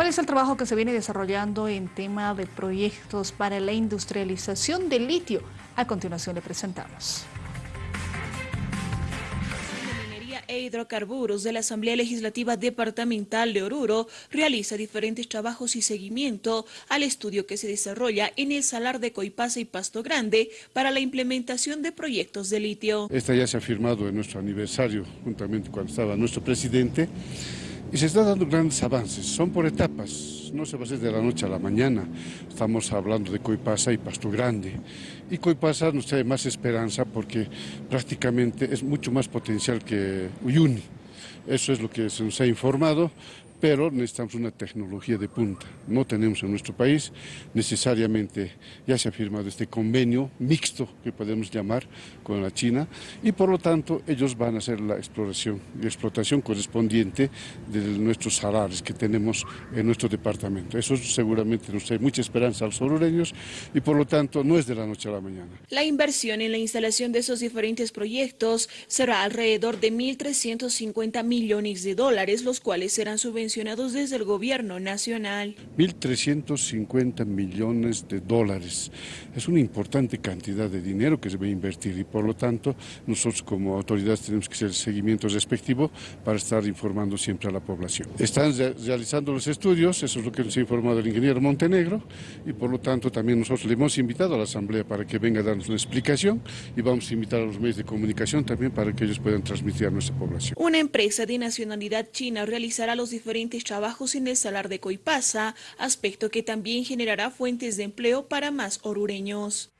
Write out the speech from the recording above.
¿Cuál es el trabajo que se viene desarrollando en tema de proyectos para la industrialización del litio? A continuación le presentamos. e Hidrocarburos de la Asamblea Legislativa Departamental de Oruro realiza diferentes trabajos y seguimiento al estudio que se desarrolla en el Salar de Coipasa y Pasto Grande para la implementación de proyectos de litio. Esta ya se ha firmado en nuestro aniversario, juntamente cuando estaba nuestro presidente, y se están dando grandes avances, son por etapas, no se va a hacer de la noche a la mañana. Estamos hablando de Coipasa y Pasto Grande. Y Coipasa nos trae más esperanza porque prácticamente es mucho más potencial que Uyuni. Eso es lo que se nos ha informado, pero necesitamos una tecnología de punta. No tenemos en nuestro país, necesariamente ya se ha firmado este convenio mixto que podemos llamar con la China y por lo tanto ellos van a hacer la exploración y explotación correspondiente de nuestros salares que tenemos en nuestro departamento. Eso seguramente nos trae mucha esperanza a los orureños y por lo tanto no es de la noche a la mañana. La inversión en la instalación de esos diferentes proyectos será alrededor de 1.350 millones de dólares, los cuales serán subvencionados desde el gobierno nacional. 1.350 millones de dólares. Es una importante cantidad de dinero que se va a invertir y por lo tanto nosotros como autoridades tenemos que hacer el seguimiento respectivo para estar informando siempre a la población. Están realizando los estudios, eso es lo que nos ha informado el ingeniero Montenegro y por lo tanto también nosotros le hemos invitado a la Asamblea para que venga a darnos una explicación y vamos a invitar a los medios de comunicación también para que ellos puedan transmitir a nuestra población. Una empresa de nacionalidad china realizará los trabajos en el salar de Coipasa, aspecto que también generará fuentes de empleo para más orureños.